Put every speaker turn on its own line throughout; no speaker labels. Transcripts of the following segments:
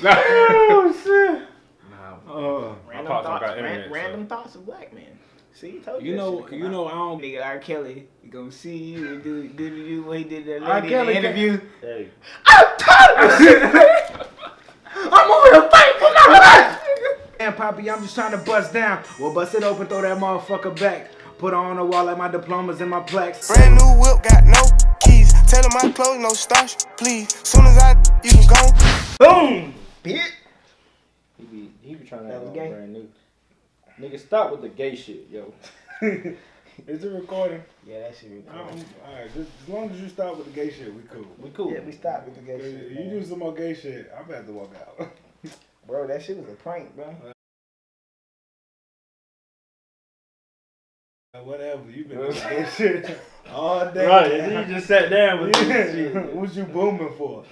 oh shit.
Nah,
Uh,
my
Random
pops don't
thoughts, ran-
internet. so-
random thoughts of black men. See, told you.
you know,
shit come
you
out.
know, I don't.
Nigga R. Kelly, you gonna see you and do do do do what he did to that
R.
lady
Kelly
in the interview.
Hey,
I'm tired of this shit, man. I'm over here fighting for my life.
And Poppy, I'm just trying to bust down. Well, bust it open, throw that motherfucker back. Put on the wall like my diplomas and my plaques.
Brand new whip, got no keys. Tell him my clothes, no starch, please. Soon as I, you can go.
Boom, bitch.
he be he be trying to have
was
all
gay?
brand new. Nigga, stop with the gay shit, yo.
Is it recording?
Yeah, that shit
Um,
recording.
Alright, just as long as you stop with the gay shit, we cool.
We cool.
Yeah, we stop with the gay shit.
You
man.
do some more gay shit, I'm about to walk out.
Bro, that shit was a prank, bro.
Whatever, you been doing gay shit all day.
Right, and then you just sat down with this
Yeah.
shit.
what you booming for?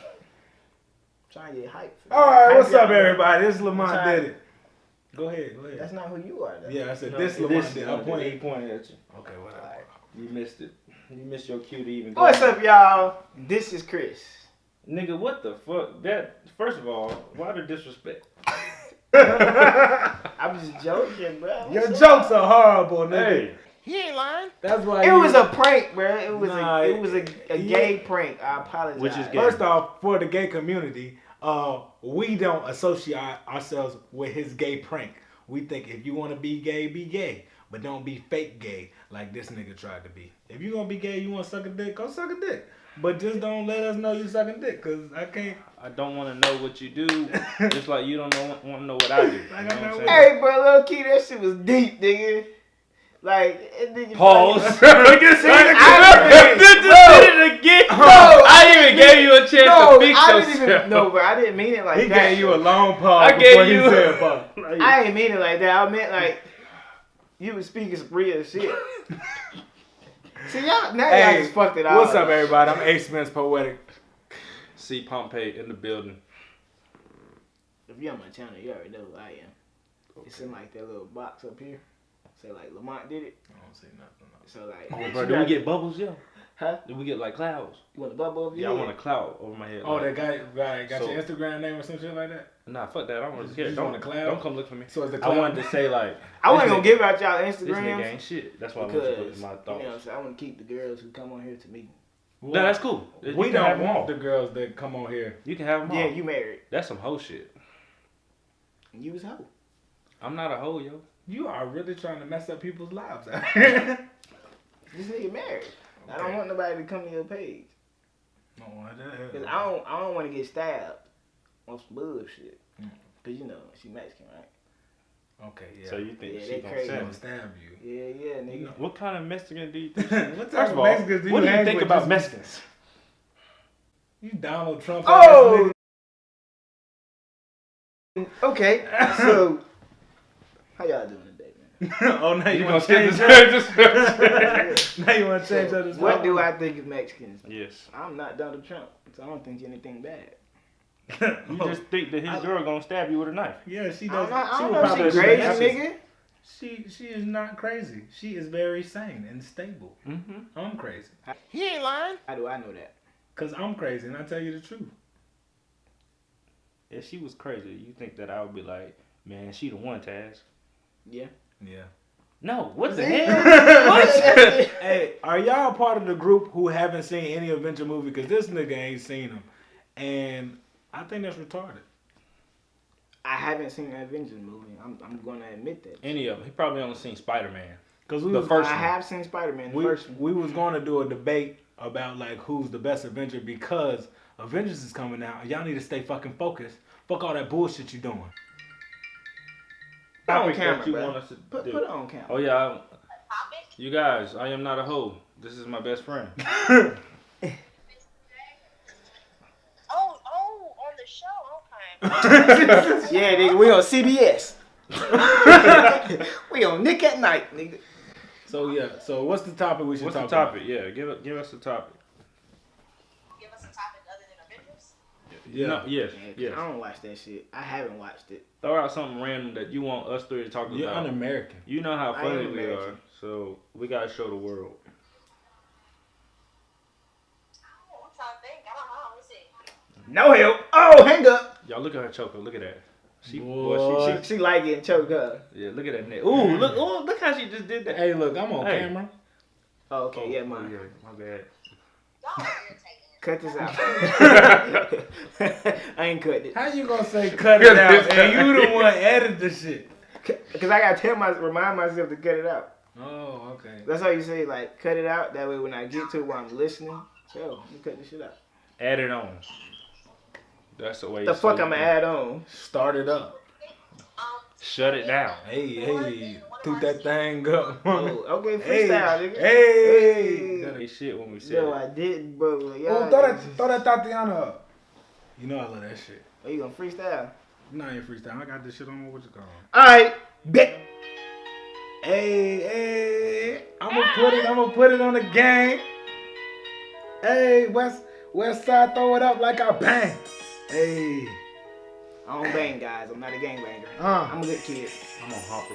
Trying to get hyped. for
All
Hype
what's up,
y'all,
everybody? This is Lamont
Sorry.
did it. Go ahead, go ahead.
That's not who you are, though.
yeah, I said
No,
this Lamont
is-
did.
no,
I pointed.
He pointed at you.
Okay, whatever.
Alright.
You missed it. You missed your cue to even go.
What's up, y'all? This is Chris.
Nigga, what the fuck? That first of all, why the disrespect?
I'm just joking, bro.
Your
What's up?
jokes are horrible, nigga.
Hey,
He ain't lying.
That's why
It
you-
was a prank, bro. It was
Nah,
a it was a, a
yeah.
gay prank. I apologize.
Which is gay.
First off, for the gay community, uh, we don't associate ourselves with his gay prank. We think if you want to be gay, be gay, but don't be fake gay like this nigga tried to be. If you gonna be gay, you want to suck a dick, go suck a dick. But just don't let us know you sucking dick, cause I can't.
I don't want to know what you do, just like you don't know, want to know what I do. You know what
I'm
I'm?
Hey, bro, low key, that shit was deep, nigga. Like, that nigga
Pause.
fucking-
Just
See, I didn't-
did it again.
No,
I even gave you a chance
No,
to fix
I didn't
yourself.
even. No, bro, I didn't mean it like
He
that.
gave you a long pause.
I
before
gave
he
you-
said pause.
I didn't mean it like that. I meant like you was speaking some real shit. See y'all now y'all just fucked it out.
What's up, everybody? I'm Ace Spence Poetic.
See Pompey in the building.
If you're on my channel, you already know who I am. It's in like that little box up here. Say like Lamont did it.
I don't say nothing.
So like,
Oh, bro, do we get bubbles, yo?
Huh?
Do we get like clouds?
You want a bubble over
Yeah, I want a cloud over my head.
Oh,
like-
that guy, guy got
So-
your Instagram name or some shit like that?
Nah, fuck that. I don't want to care.
just
Don't,
want a cloud?
don't come look for me.
So it's the cloud.
I wanted to say like
I wasn't
this
gonna give out y'all
This nigga
Instagrams
ain't shit. That's why I want you to
because
put my
you know
thoughts.
what I'm saying. I want to keep the girls who come on here to me.
no, that's cool.
We
You can
don't want
all.
the girls that come on here.
You can have them all.
Yeah, you married.
That's some hoe shit.
And you was hoe.
I'm not a hoe, yo.
You are really trying to mess up people's lives out here.
This nigga married. I don't want nobody to come to your page.
Don't want.
Cause I don't, I don't want to get stabbed on some bullshit.
Mm.
Cause you know she Mexican, right?
Okay, yeah.
So you think
Yeah,
she gonna
crazy.
stab
stab you.
Yeah, yeah, nigga.
What kind of Mexican do you think?
what
First
type
of
of
all,
Mexicans do you
what do you think
with
about
just-
Mexicans?
You Donald Trump.
Oh! Okay, so how y'all doing today, man?
ass nigga. oh, now you,
You
want
gonna
change
change
that?
this?
now you want to change that? as
what do I think of Mexicans?
yes.
I'm not Donald Trump, so I don't think anything bad.
You just think that his
I-
girl gonna stab you with a knife.
yeah, she
I
does.
don't know, I
she
don't know
probably
if she crazy, nigga.
She she is not crazy. She is very sane and stable.
Mm-hmm.
I'm crazy.
He ain't lying.
How do I know that?
Cause I'm crazy and I tell you the truth.
If she was crazy, you think that I would be like, man, she the one, Taz.
Yeah.
Yeah.
No, what the hell?
What?
Hey, are y'all part of the group who haven't seen any Avenger movie? Cause this nigga ain't seen them, and I think that's retarded.
I haven't seen an Avengers movie. I'm, I'm gonna admit that.
Any of them. He probably only seen Spider Man.
Cause we
The
was,
first
I
one.
have seen Spider Man. The
we,
first one.
we was going to do a debate about like who's the best Avenger because Avengers is coming out. Y'all need to stay fucking focused. Fuck all that bullshit you doing.
Put it on
Topic
camera,
that you
bro.
want us to
Put,
do.
put it on camera.
Oh yeah, I- you guys, I am not a hoe. This is my best friend.
Oh, oh, on the show. Okay.
Yeah, nigga, we on CBS. we on Nick at Nite, nigga.
So yeah. So what's the topic we should
What's the
talk
topic? Yeah, give give us the topic.
Give us a topic other than Avengers.
about? Yeah.
No, yes,
Yeah, 'cause
yes.
I don't watch that shit. I haven't watched it.
Throw out something random that you want us three to talk
You're
about.
un-American.
You know how funny we are, so we gotta show the world.
Oh, I'm trying to think. I don't know. Let's see.
No help. Oh, hang up.
Y'all look at her choker. Look at that. She,
Boy.
boy, she,
She, she like getting choked up.
yeah. Look at that neck. Ooh, look, ooh, look how she just did that.
Hey, look, I'm on
Hey.
camera.
Oh, okay, yeah,
Oh, yeah, my bad.
Y'all irritating.
Cut this out. I ain't cutting it.
How you gonna say cut it out and you the one edit the shit?
Cause I gotta tell my remind myself to cut it out.
Oh, okay.
That's how you say like cut it out. That way when I get to it while I'm listening, so you cut this shit out.
Add it on. That's the way.
The
you
fuck I'ma add on?
Start it up.
Um,
Shut it down.
Hey, hey, toot that thing up.
Oh, okay,
hey,
freestyle, nigga.
hey.
That ain't shit when we said
No,
it.
I didn't, but like,
Oh,
y'all
throw that, throw that Tatiana up. You know I love that shit.
Oh, you gonna freestyle?
You know I ain't freestyle. I got this shit on what you call.
All right, bet.
Hey, hey, I'ma put it, I'ma put it on the game. Hey, West West Side, throw it up like I bang. Hey,
I don't bang guys. I'm not a gangbanger.
uh,
I'm a good kid.
I'm on Hopper.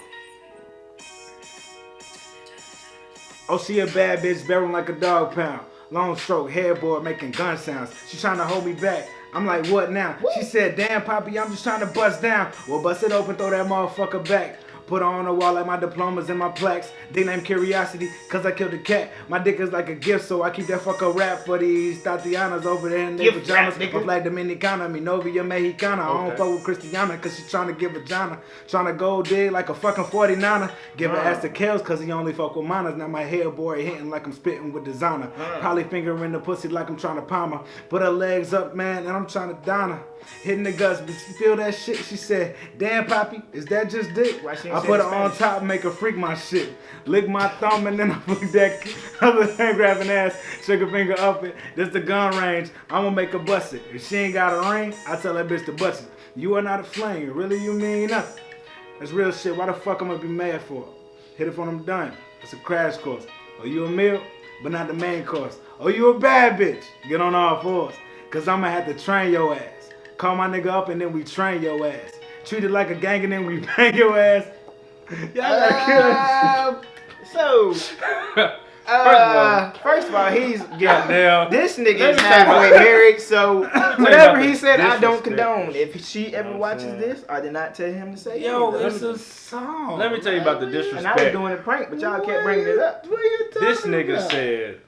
Oh, she a bad bitch, barreling like a dog pound. Long stroke, headboard making gun sounds. She trying to hold me back. I'm like, what now? She said, damn, Poppy, I'm just trying to bust down. Well, bust it open, throw that motherfucker back. Put on the wall like my diplomas and my plaques. They name Curiosity, cause I killed a cat. My dick is like a gift, so I keep that fucker rap for these Tatianas over there in their pajamas.
nigga.
I'm like Dominicana, mi novia mexicana. I don't
Okay.
fuck with Christiana, cause she trying to give vagina. Trying to go dig like a fucking 49er. Give her
Uh.
ass to Kels, cause he only fuck with minors. Now my hair boy hitting like I'm spitting with designer. Probably fingering the pussy like I'm trying to palm her. Put her legs up, man, and I'm trying to down her. Hitting the guts, but she feel that shit. She said, damn, Poppy, is that just dick?
Why she ain't
I put
it
on top, make her freak my shit. Lick my thumb and then I flick that other hand grabbing ass, her finger up it. This the gun range. I'ma make her bust it. If she ain't got a ring, I tell that bitch to bust it. You are not a flame. Really, you mean nothing. That's real shit. Why the fuck I'm gonna be mad for? Hit it when I'm done. It's a crash course. Oh, you a meal, but not the main course. Oh, you a bad bitch. Get on all fours. Cause I'ma have to train your ass. Call my nigga up and then we train your ass. Treat it like a gang and then we bang your ass. Y'all got
Um, so,
First of all,
uh, first of all, he's yeah.
Goddamn.
This nigga is
me
halfway married, so whatever he said, I don't condone. If she ever
know what I'm
watches this, I did not tell him to say
Yo,
anything.
it's a song.
Let me tell you about the disrespect.
and I was doing a prank, but y'all kept bringing it up.
What you talking
This nigga
about?
said,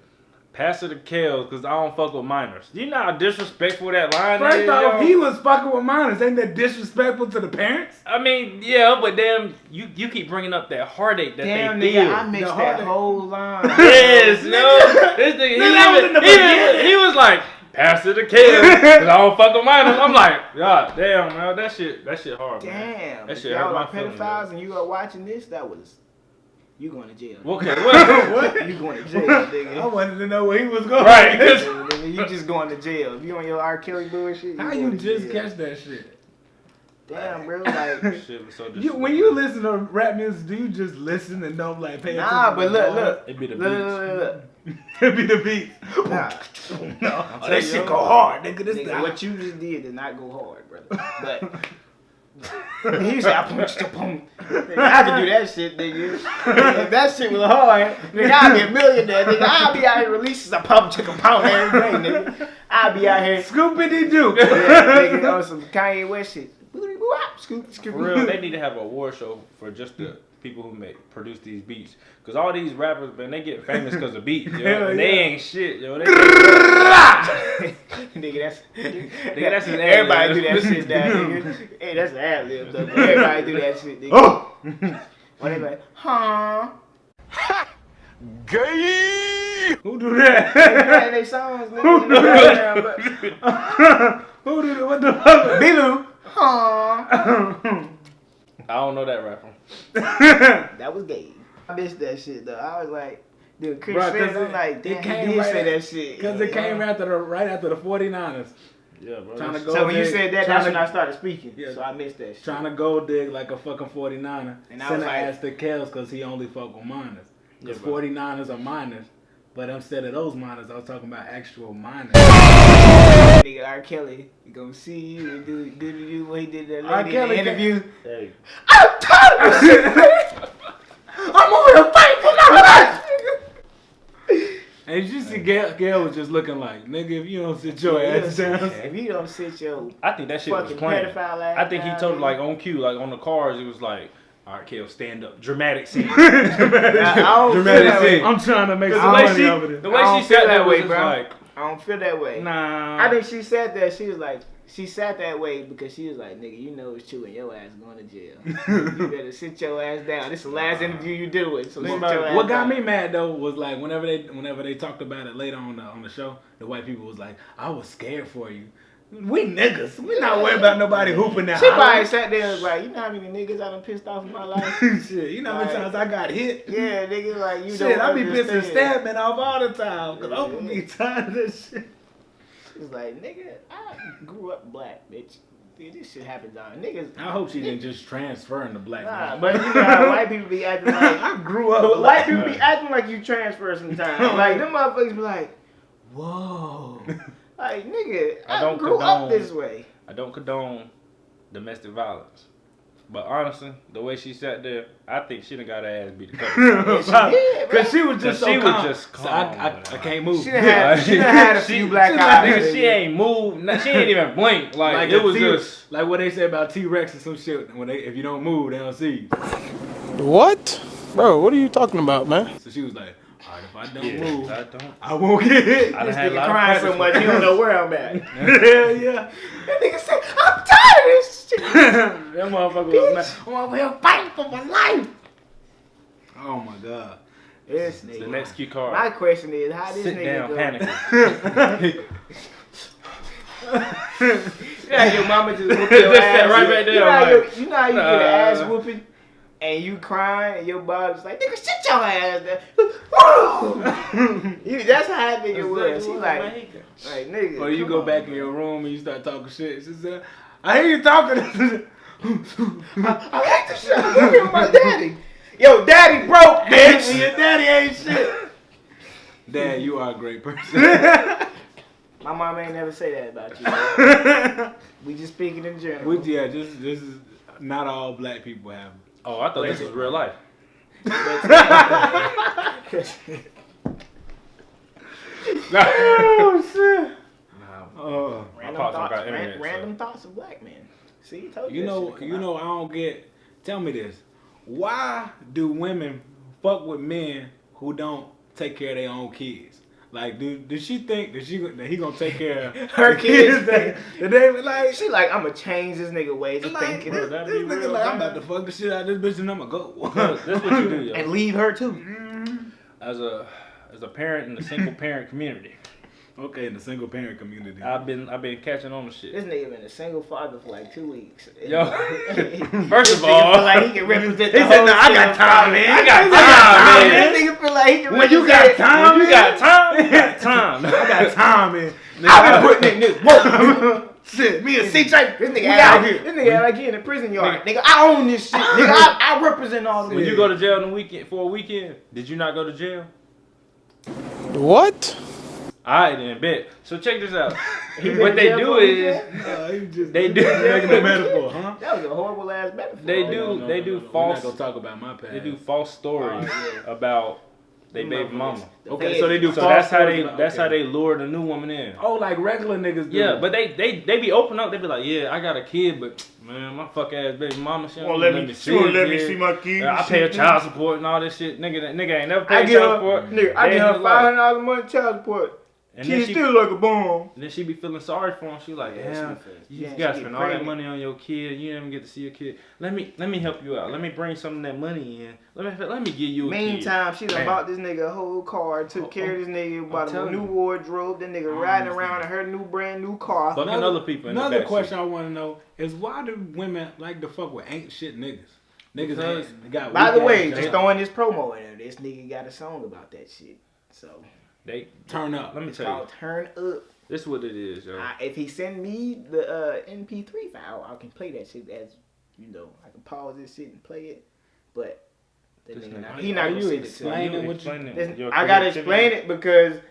"Pass it to Kels, cause I don't fuck with minors." You know how disrespectful that line
First
is.
off,
yo?
he was fucking with minors. Ain't that disrespectful to the parents?
I mean, yeah, but damn, you you keep bringing up that heartache that
Damn,
they
nigga,
feel.
I mixed
The
that
hard-
whole line.
Yes, no. This nigga, he,
Nigga, that was the
even, he, he was like, pass it to Kels, cause I don't fuck with minors. I'm like, God damn, man, that shit, that shit hard, man.
Damn,
That shit
y'all
hurt my
are
feelings,
pedophiles
yo.
and you are watching this, that was you going to jail.
Okay, what?
what?
You going to jail, nigga.
I wanted to know where he was going.
Right.
Nigga, nigga, you just going to jail. If you on your R. Kelly bullshit,
How you just
jail.
catch that shit?
Damn, bro. Like,
shit was so
You, when you listen to rap music, do you just listen and don't like pay attention?
nah,
to
but look,
bars?
look,
It be the
look,
beats.
look, look, look.
it be the beat.
Nah,
no, oh,
telling
that shit go hard, nigga. This
nigga, what you just did did not go hard, brother. But he said, I punched the pump. Nigga, I can do that shit, nigga. if that shit was hard, nigga, I'd be a millionaire, nigga. I'd be out here releasing a pump chicken pound every day, nigga. I'd be out here,
Scoopity doo.
yeah, nigga, on some Kanye West shit. Boopity boo Scoop, scoop.
For real, they need to have a war show for just the people who make produce these beats. Cause all these rappers, man, they get famous because of beats, yo.
Hell
and they
yeah.
ain't shit, yo. They,
nigga, that's
Nigga, that's an
everybody do that shit, now, nigga. Hey, that's an ad lib, though. Everybody do that shit, nigga.
Oh,
When they like, huh? Gay.
who do that?
They songs, nigga. in the background, but-
who do that? What the fuck?
B-Lou, huh?
I don't know that rapper.
That was gay. I missed that shit though. I was like, dude, Chris
Bruh, 'cause
Fitz, I'm
it-
like,
it
damn,
came
he did
right
say
at-
that shit.
Because it came after the right after the 49ers.
Yeah, bro.
Trying to
that's-
go
So when you said that, that's
to-
when I started speaking.
Yeah.
So I missed that shit.
Trying to go dig like a fucking 49er.
And I
Send
was
her
like-
ass to Kels because he only fuck with minors. Because
Yeah, bro.
49ers are minors. But instead of those minors, I was talking about actual minors.
Nigga R. Kelly, he gonna see you and do, do, do, do what he did that
R.
lady
Kelly
in the
can't-
interview.
Hey,
I'm tired of this shit. I'm over here fighting for my life.
And And you see, Gayle, Gayle was just looking like, nigga, if you don't sit your
Yeah,
ass down.
If you don't sit your
I think that shit was
fucking
playing.
pedophile ass
I think he
down,
told
nigga.
like on cue, like on the cars, it was like, all right, Kale, stand up, dramatic scene.
I, I don't feel
Dramatic
that way.
scene.
I'm trying to make
the
some
way
money
she,
over there.
the way she
feel
said
that
that
way, bro.
like,
I don't feel that way.
nah.
I think she said that. She was like, she sat that way because she was like, nigga, you know it's true and your ass going to jail. you better sit your ass down. This is the last interview you do it. So sit
Think about
your
it.
ass
What got
down.
me mad though was like whenever they whenever they talked about it later on the on the show, the white people was like, "I was scared for you." We niggas, we not worried about nobody hooping that.
She probably sat there and was like, you know how many niggas I done pissed off in my life?
Shit, you know how many
Like-
times I got hit?
yeah, nigga, like you
Shit,
don't
I be pissing
and
stabbing off all the time because I'm gonna be tired of this shit.
She's like, nigga, I grew up black, bitch. Dude, this shit happens on niggas.
I hope she didn't just transfer into black.
Nah,
man.
but you know how white people be acting like
I grew up. Black.
white people be acting like you transfer sometimes. Like them motherfuckers be like, whoa. Like nigga,
I
I,
don't
grew up
condone-
this way.
I don't condone domestic violence. But honestly, the way she sat there, I think she done got her ass beat a.
Yeah, she did.
Cause she was just so
she was
calm.
just
So I, I. I can't move.
She done had, she done had a few black
she,
eyes.
nigga,
nigga.
she ain't moved. She ain't even blinked. Like,
like
it was
T-
just.
like what they say about T Rex and some shit. When they if you don't move, they don't see you.
What? Bro, what are you talking about, man?
So she was like, all right, if I don't
Yeah,
move,
I don't.
I won't get hit.
I done
This
had a
nigga crying so much
with
he don't know where I'm at.
Hell yeah.
that nigga said, I'm tired of this shit.
that motherfucker was mad. I'm over here fighting for my life. Oh my god.
This
The
nigga.
next key
My
card.
question is, how this
Sit
nigga
down,
go?
panicking.
You know how your mama just whoop
Just
your
sat
ass.
right back there,
You know how,
I'm
your,
like,
you, know how you get an ass uh, whooping and you crying and your body's like, nigga, shut your ass down. you, that's how that nigga was. He like, like nigga.
Or you go
on,
back in your room and you start talking shit. She said, I hear you talking.
I like the shit. Look at my daddy. Yo, daddy broke, bitch.
Your daddy ain't shit. Dad, you are a great person.
My mom ain't never say that about you. We just speaking in general.
Which yeah, this this is not all black people have.
Oh, I thought this was real life.
oh shit.
Nah,
Oh.
random,
pops
thoughts,
got
ran-
internet, so-
random thoughts of black men. See, told you,
You know, you
out.
know, I don't get. Tell me this: Why do women fuck with men who don't take care of their own kids? Like, do does she think that she that he gonna take care of
Her kids.
That, that they like.
She like, I'm gonna change this nigga ways of
Like,
thinking
this, this nigga
real
like, I'm about to fuck the shit out of this bitch and I'ma go.
That's that's what you do, yo.
and leave her too. Mm-hmm.
As a as a parent in the single parent community,
okay, in the single parent community.
I've been I've been catching on to shit.
This nigga been a single father for like two weeks.
Yo, first of all,
feel like he can represent
He
the
said,
whole
"Nah, I got
single
time, man.
I got
I got
time,
time,
man.
This nigga feel like he can
when you got time,
When you got time, you got time.
I got time, man.
I've been putting in this work.
Shit, me and CJ,
This nigga
out
like,
here.
this nigga act like he in the prison yard. Nigga, I own this shit. Nigga, I, I represent all the
When you go to jail on the weekend for a weekend, did you not go to jail?
What?
I didn't bet. So check this out. What they do is
weekend?
Uh,
They do-
just making a metaphor, huh?
That was a horrible ass metaphor.
They
Oh,
do-
no, no,
they
no,
do
no, no.
false-
We're not gonna talk about my past.
they do false stories
Oh, yeah.
about they baby
motherfuckers.
mama.
Okay, so they do
So
false
that's how they
stories about-
that's how they lure the new woman in.
Oh, like regular niggas do.
Yeah, but they they they be open up. They be like, yeah, I got a kid, but man, my fuck ass baby mama, she
Won't
don't
let me,
see
she won't let me see my kids.
Yeah, I pay her child support and all this shit. Nigga, that nigga ain't never paid child
her,
support.
nigga, I
Day
give
in
her
his
five
life.
hundred dollars a month child support.
And then she,
still like a bomb.
And then she be feeling sorry for him. She like,
Yeah,
damn, you
yeah,
gotta spend all that money on your kid. You didn't even get to see your kid. Let me let me help you out. Let me bring some of that money in. Let me let me give you a.
Meantime, she done bought this nigga a whole car, took
Oh,
care of oh, this nigga, bought him a new
you.
wardrobe. That nigga
I
riding
understand.
around in her new brand new car.
Fucking other people in
Another
backseat.
question I want to know is why do women like to fuck with ain't shit niggas? Niggas
Because-
ain't, got.
By the way,
ass
just throwing this promo in there. This nigga got a song about that shit. So
They
turn up.
let me
it's
tell you,
called Turn Up.
this is what it is, yo.
I, if he send me the uh, MP3 file, I can play that shit as you know. I can pause this shit and play it. But that nigga
nigga-
not, he not
you
send it
explaining what you-
explaining
I gotta explain it because
You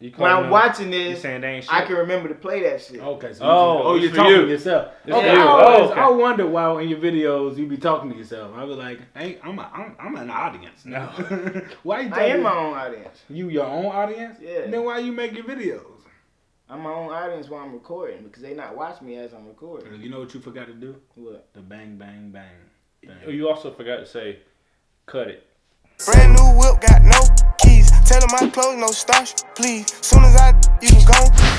when I'm
them-
watching this,
saying they ain't shit?
I can remember to play that shit.
Okay, so
Oh,
you, oh,
it's
you're talking
you.
to yourself.
It's
okay,
for you.
I,
Oh, okay.
I wonder why in your videos you be talking to yourself. I was like, hey, I'm, a, I'm, I'm an audience. No, why you
I
talking?
am my own audience.
You your own audience?
Yeah.
Then why you make your videos?
I'm my own audience while I'm recording because they not watch me as I'm recording.
You know what you forgot to do?
What?
The bang, bang, bang.
Oh, You also forgot to say, cut it.
Brand new whip, got no 'em my clothes, no starch, please. Soon as I, you can go.